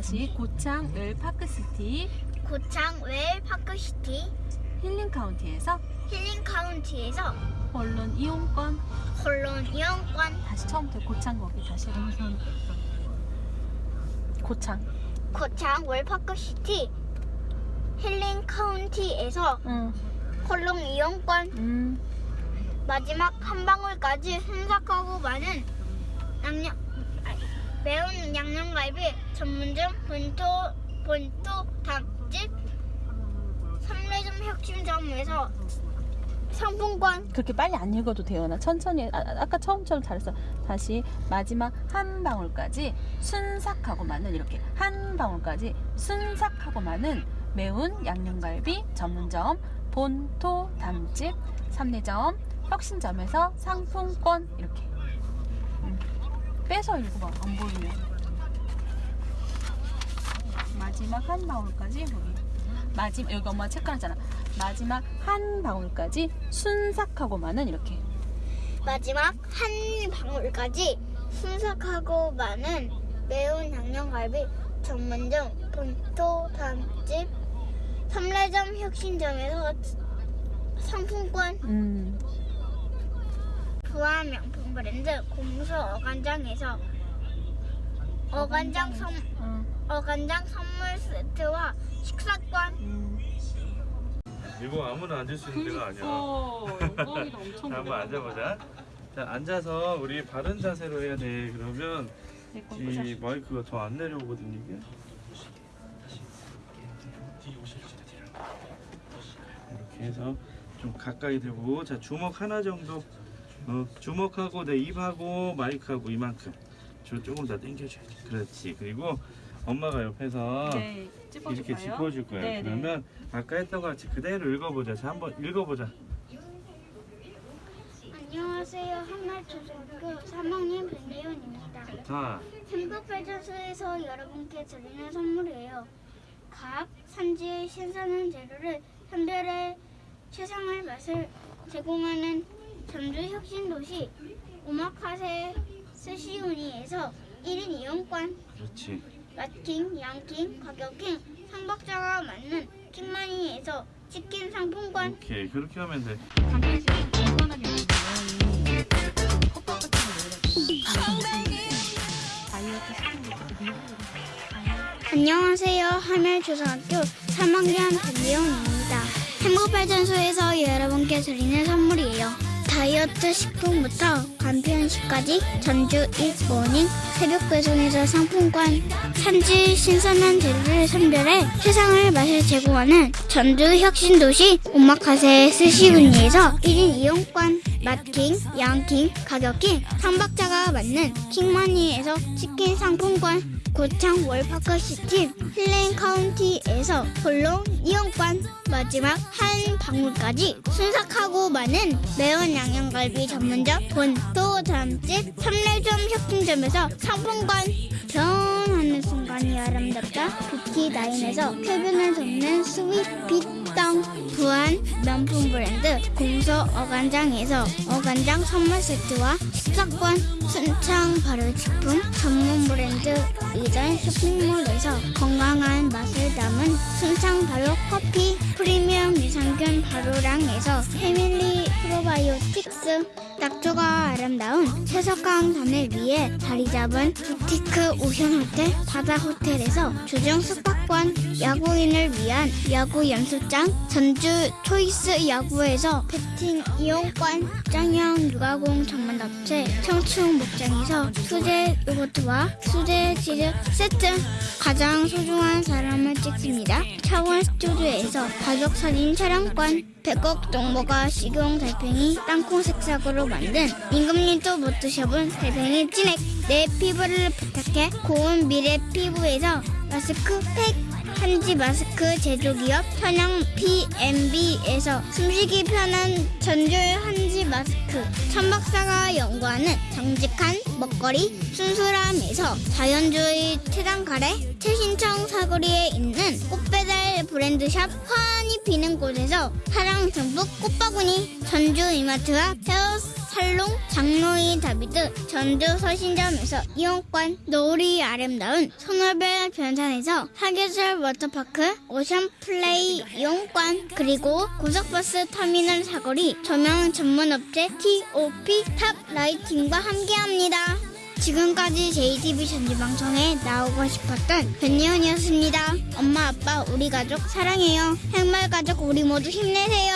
다시 고창 을 파크시티 고창 웰 파크시티 힐링 카운티에서 힐링 카운티에서 언론 이용권 콜론 이용권 다시 처음부터 고창 거기 다시 고창 고창 웰 파크시티 힐링 카운티에서 응. 콜론 이용권 음. 마지막 한 방울까지 순삭하고 많은 양념 아니, 매운 양념갈비 전문점 본토 본토 닭집 삼례점 혁신점에서 상품권 그렇게 빨리 안 읽어도 돼요. 나 천천히 아, 아, 아까 처음처럼 잘했어. 다시 마지막 한 방울까지 순삭하고 많은 이렇게 한 방울까지 순삭하고 많은 매운 양념갈비 전문점 본토 담집 삼례점 혁신점에서 상품권 이렇게 음. 빼서 읽어봐 안 보이면. 마지막 한 방울까지 여기. 마지막 여기 엄마 체크하잖아. 마지막 한 방울까지 순삭하고 많은 이렇게. 마지막 한 방울까지 순삭하고 많은 매운 양념갈비 전문점 본토 담집 삼례점 혁신점에서 상품권. 음 부안 명품 브랜드 공수 어간장에서 어간장 선 어, 어간장 선물 세트와 식사권 음. 이거 아무나 앉을 수 있는 데가 아니야. 영광이다 엄청 자, 한번 앉아보자. 자, 앉아서 우리 바른 자세로 해야 돼. 그러면 이 마이크가 더 안 내려오거든 이게. 이렇게 해서 좀 가까이 대고 자 주먹 하나 정도 어, 주먹하고 내 입하고 마이크하고 이만큼 저 조금 더 당겨줘야 돼. 그렇지. 그리고 엄마가 옆에서 네, 이렇게 짚어줄 거야 네, 네. 그러면 아까 했던 것 같이 그대로 읽어보자. 자 한번 읽어보자. 안녕하세요. 한말초등학교 3학년 변예원입니다. 자. 행복발전소에서 여러분께 드리는 선물이에요. 각 산지의 신선한 재료를 선별해 최상의 맛을 제공하는 전주 혁신도시 오마카세 스시우니에서 1인 이용권 그렇지 맛킹, 양킹, 가격킹, 상박자가 맞는 킹마니에서 치킨 상품권 오케이 그렇게 하면 돼 안녕하세요. 하멜초등학교 3학년 변리온입니다. 행복발전소에서 여러분께 드리는 선물이에요. 다이어트 식품부터 간편식까지 전주 일모닝 새벽 배송에서 상품권. 산지 신선한 재료를 선별해 세상을 맛을 제공하는 전주 혁신도시 오마카세 스시군니에서 1인 이용권. 맛킹, 양킹, 가격킹, 상박자가 맞는 킹머니에서 치킨 상품권. 고창 월파크시티 힐링 카운티에서 홀로 이용권. 마지막 한 방울까지 순삭하고 많은 매운 양념갈비 전문점 본토 담집 삼례점 혁신점에서 상품권. 변하는 순간이 아름답다. 뷰티나인에서 쾌변을 돕는 스윗 빛덩 부안 명품 브랜드 공소 어간장에서 어간장 선물 세트와 식사권 순창 발효식품 전문 브랜드 이전 쇼핑몰에서 건강한 맛을 담은 순창 발효 커피 프리미엄 유산균 발효량에서 패밀리 프로바이오틱스. 낙조가 아름다운 채석강산을 위해 자리 잡은 부티크 오션 호텔 바다 호텔에서 조정 숙박 권 야구인을 위한 야구 연습장 전주 초이스 야구에서 배팅 이용권 짱형 육아공 전문업체 청춘 목장에서 수제 요거트와 수제 치즈 세트 가장 소중한 사람을 찍습니다. 차원 스튜디오에서 가족 사진 촬영권 백곡 동모가 식용 달팽이 땅콩 색상으로 만든 임금님도 못 드셔본 달팽이 찐액. 내 피부를 부탁해 고운 미래 피부에서 마스크팩 한지 마스크 제조기업 천양 PMB에서 숨쉬기 편한 전줄 한지 마스크. 천박사가 연구하는 정직한 먹거리 순수함에서 자연주의 태당 가래 최신청 사거리에 있는 꽃배달 브랜드샵 환히 피는 곳에서 사랑 전북 꽃바구니 전주 이마트와 헤어 살롱 장로이 다비드 전주 서신점에서 이용권 노을이 아름다운 소노벨 변산에서 사계절 워터파크 오션 플레이 이용권 그리고 고속버스 터미널 사거리 조명 전문 업체 TOP 탑 라이팅과 함께합니다. 지금까지 JTV 전주방송에 나오고 싶었던 변예원이었습니다. 엄마 아빠 우리 가족 사랑해요. 행말 가족 우리 모두 힘내세요.